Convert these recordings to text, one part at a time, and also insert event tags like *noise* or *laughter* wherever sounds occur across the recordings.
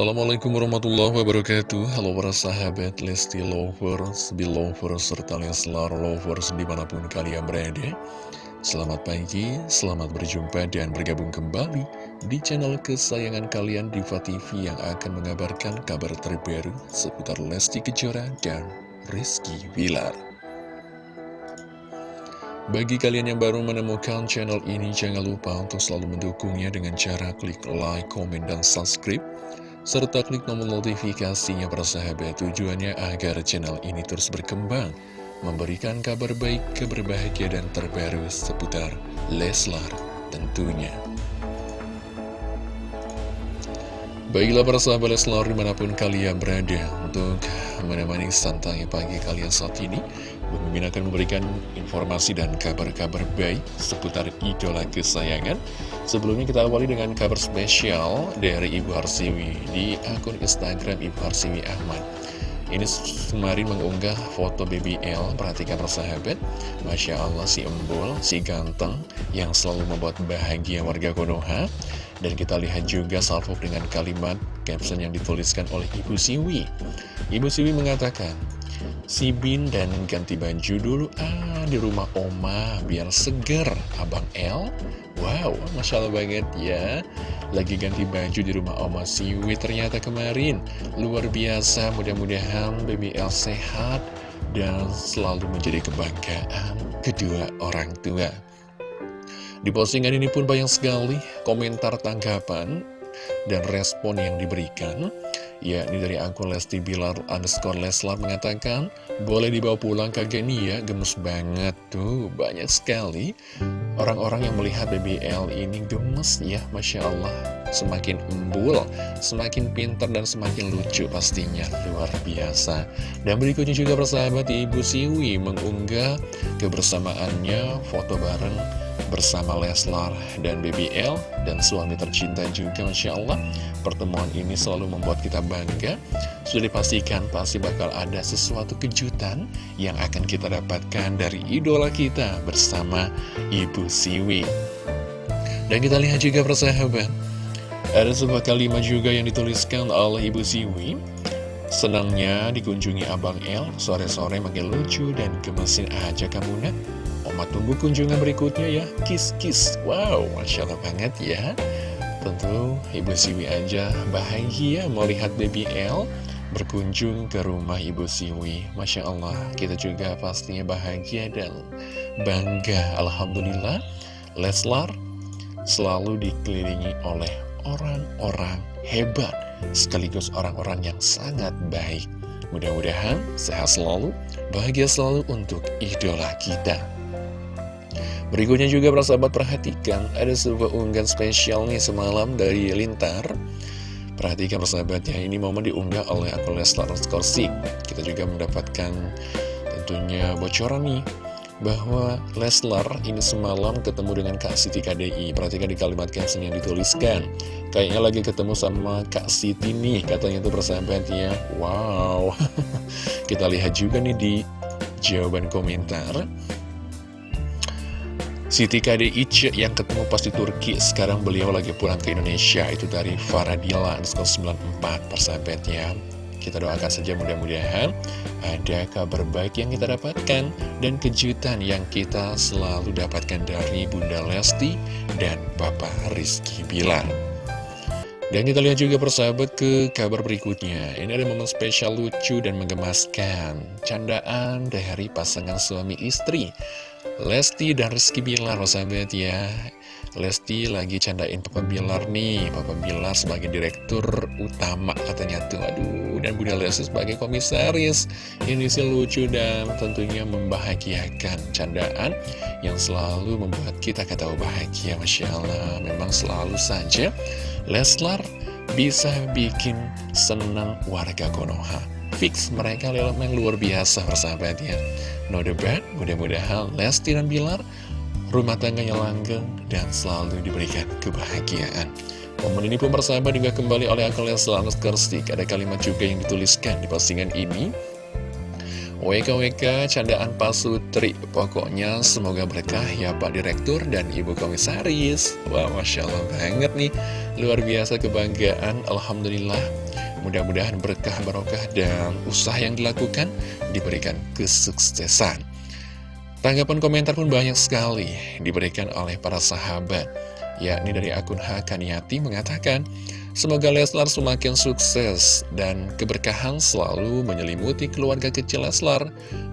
Assalamualaikum warahmatullahi wabarakatuh. Halo para sahabat Lesti Lovers, Belovers, serta Leslar Lovers di mana pun kalian berada. Selamat pagi, selamat berjumpa dan bergabung kembali di channel kesayangan kalian Diva TV yang akan mengabarkan kabar terbaru seputar Lesti Kejora dan Rizky Wilar bagi kalian yang baru menemukan channel ini, jangan lupa untuk selalu mendukungnya dengan cara klik like, komen, dan subscribe serta klik tombol notifikasinya para sahabat tujuannya agar channel ini terus berkembang, memberikan kabar baik, kabar dan terbaru seputar Leslar tentunya. Baiklah para sahabat Leslar di mana pun kalian berada untuk menemani santai pagi kalian saat ini Mimin akan memberikan informasi dan kabar-kabar baik seputar idola kesayangan Sebelumnya kita awali dengan kabar spesial dari Ibu Harsiwi di akun Instagram Ibu Harsiwi Ahmad. Ini kemarin mengunggah foto BBL, perhatikan persahabat Masya Allah si embul, si ganteng Yang selalu membuat bahagia warga Konoha. Dan kita lihat juga salvo dengan kalimat caption yang dituliskan oleh Ibu Siwi. Ibu Siwi mengatakan Si Bin dan ganti baju dulu. Ah di rumah Oma biar seger. Abang L Wow, Masya Allah banget ya. Lagi ganti baju di rumah Oma Siwi ternyata kemarin. Luar biasa mudah-mudahan baby L sehat Dan selalu menjadi kebanggaan kedua orang tua. Di postingan ini pun banyak sekali komentar tanggapan dan respon yang diberikan Ya, ini dari akun Lesti Bilar underscore Leslar mengatakan Boleh dibawa pulang nih ya, gemes banget tuh Banyak sekali orang-orang yang melihat BBL ini gemes ya Masya Allah Semakin embul, semakin pintar dan semakin lucu pastinya. Luar biasa. Dan berikutnya juga persahabat Ibu Siwi mengunggah kebersamaannya foto bareng bersama Leslar dan BBL dan suami tercinta juga Masya Allah. Pertemuan ini selalu membuat kita bangga. Sudah dipastikan pasti bakal ada sesuatu kejutan yang akan kita dapatkan dari idola kita bersama Ibu Siwi. Dan kita lihat juga persahabat ada sebuah kalimat juga yang dituliskan oleh Ibu Siwi Senangnya dikunjungi Abang El, sore-sore makin lucu dan gemesin aja kamu nak. Oma tunggu kunjungan berikutnya ya, kiss-kiss. Wow, Masya Allah banget ya. Tentu Ibu Siwi aja bahagia melihat baby El berkunjung ke rumah Ibu Siwi. Masya Allah, kita juga pastinya bahagia dan bangga. Alhamdulillah, Leslar selalu dikelilingi oleh orang-orang hebat sekaligus orang-orang yang sangat baik. Mudah-mudahan sehat selalu, bahagia selalu untuk idola kita. Berikutnya juga sahabat perhatikan, ada sebuah unggahan spesial nih semalam dari Lintar. Perhatikan persahabatnya, ini momen diunggah oleh akun Leslar Skorsik. Kita juga mendapatkan tentunya bocoran nih bahwa Leslar ini semalam ketemu dengan Kak Siti KDI Perhatikan di kalimat caption yang dituliskan. Kayaknya lagi ketemu sama Kak Siti nih Katanya itu persahabatnya Wow. *laughs* Kita lihat juga nih di jawaban komentar. Siti KDI yang ketemu pas di Turki Sekarang beliau lagi pulang ke Indonesia. Itu dari Faradila 94 persahabatnya kita doakan saja mudah-mudahan ada kabar baik yang kita dapatkan dan kejutan yang kita selalu dapatkan dari Bunda Lesti dan Bapak Rizky Bilar. Dan kita lihat juga persahabat ke kabar berikutnya. Ini ada momen spesial lucu dan menggemaskan. Candaan dari pasangan suami istri. Lesti dan Rizky Bilar, persahabat ya. Lesti lagi candain Papa Bilar nih. Papa Bilar sebagai direktur utama katanya tuh. Aduh dan Bunda Lesti sebagai komisaris. Ini sih lucu dan tentunya membahagiakan Candaan yang selalu membuat kita ketahui bahagia Masya Allah. Memang selalu saja Leslar bisa bikin senang warga Konoha. Fix mereka yang luar biasa persahabatnya No debat, mudah-mudahan Lesti dan Bilar rumah tangganya langgeng, dan selalu diberikan kebahagiaan. Momen ini pun persahabat juga kembali oleh akun Leslar Kerstik. Ada kalimat juga yang dituliskan di postingan ini. WKWK candaan Pak Sutri Pokoknya semoga berkah ya Pak Direktur dan Ibu Komisaris Wah Masya Allah banget nih Luar biasa kebanggaan Alhamdulillah Mudah-mudahan berkah barokah dan usaha yang dilakukan Diberikan kesuksesan Tanggapan komentar pun banyak sekali Diberikan oleh para sahabat Yakni dari akun Hakaniati mengatakan Semoga Leslar semakin sukses dan keberkahan selalu menyelimuti keluarga kecil Leslar,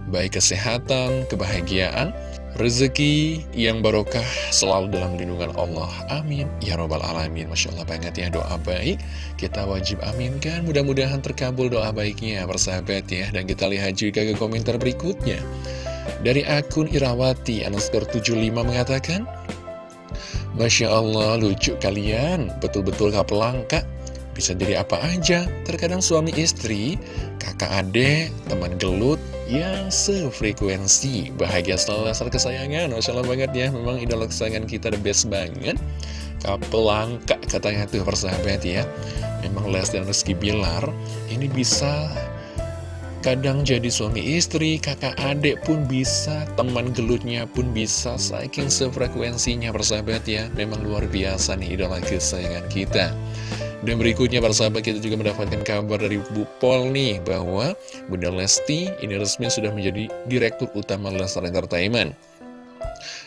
baik kesehatan, kebahagiaan, rezeki yang barokah selalu dalam lindungan Allah. Amin. Ya Robbal Alamin. Masya Allah banget ya doa baik. Kita wajib aminkan. Mudah-mudahan terkabul doa baiknya, persahabat ya. Dan kita lihat juga ke komentar berikutnya. Dari akun Irawati, underscore 75 mengatakan, Masya Allah, lucu kalian, betul-betul gak pelangka. Bisa jadi apa aja, terkadang suami istri, kakak adik, teman gelut, yang sefrekuensi. Bahagia selalu dasar kesayangan, Masya Allah banget ya, memang idola kesayangan kita the best banget. Kapelangka katanya tuh persahabat ya. Memang Les dan Rizky Bilar, ini bisa Kadang jadi suami istri, kakak adik pun bisa, teman gelutnya pun bisa, saking sefrekuensinya persahabat ya. Memang luar biasa nih idola kesayangan kita. Dan berikutnya persahabat kita juga mendapatkan kabar dari Bu Pol nih, bahwa Bunda Lesti ini resmi sudah menjadi Direktur Utama Lestar Entertainment.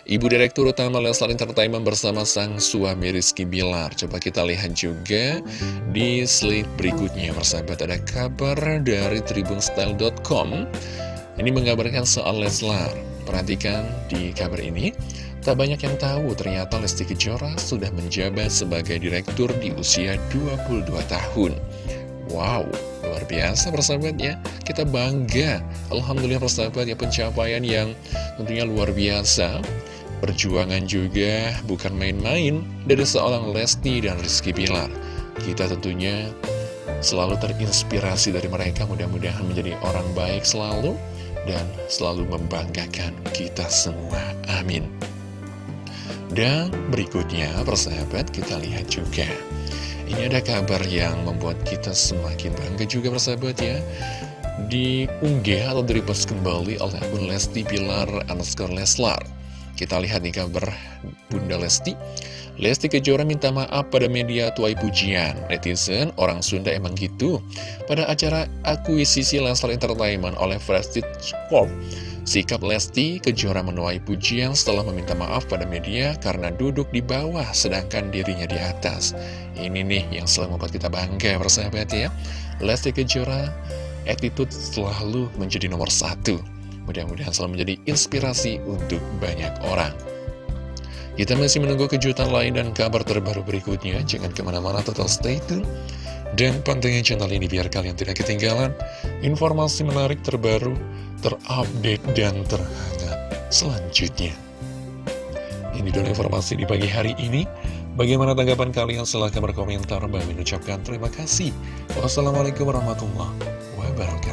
Ibu Direktur Utama Leslar Entertainment bersama sang suami Rizky Bilar. Coba kita lihat juga di slide berikutnya. Persahabat ada kabar dari tribunstyle.com. Ini mengabarkan soal Leslar. Perhatikan di kabar ini. Tak banyak yang tahu ternyata Lesti Kejora sudah menjabat sebagai direktur di usia 22 tahun. Wow, luar biasa persahabat ya. Kita bangga. Alhamdulillah persahabat ya pencapaian yang tentunya luar biasa. Perjuangan juga bukan main-main dari seorang Lesti dan Rizky Pilar. Kita tentunya selalu terinspirasi dari mereka, mudah-mudahan menjadi orang baik selalu dan selalu membanggakan kita semua. Amin. Dan berikutnya, persahabat, kita lihat juga. Ini ada kabar yang membuat kita semakin bangga juga, persahabat ya. Diunggah atau direpost kembali oleh akun Lesti Pilar underscore Leslar. Kita lihat nih kabar Bunda Lesti. Lesti Kejora minta maaf pada media tuai pujian. Netizen, orang Sunda emang gitu. Pada acara akuisisi Leslar Entertainment oleh Prestige Corp, sikap Lesti Kejora menuai pujian setelah meminta maaf pada media karena duduk di bawah sedangkan dirinya di atas. Ini nih yang selalu membuat kita bangga, persahabat ya. Lesti Kejora, attitude selalu menjadi nomor satu. Mudah-mudahan selalu menjadi inspirasi untuk banyak orang. Kita masih menunggu kejutan lain dan kabar terbaru berikutnya. Jangan ke mana-mana, tetap stay tune. Dan pantengin channel ini biar kalian tidak ketinggalan informasi menarik terbaru, terupdate, dan terhangat selanjutnya. Ini dulu informasi di pagi hari ini. Bagaimana tanggapan kalian? Silahkan berkomentar. Bagi mengucapkan terima kasih. Wassalamualaikum warahmatullahi wabarakatuh.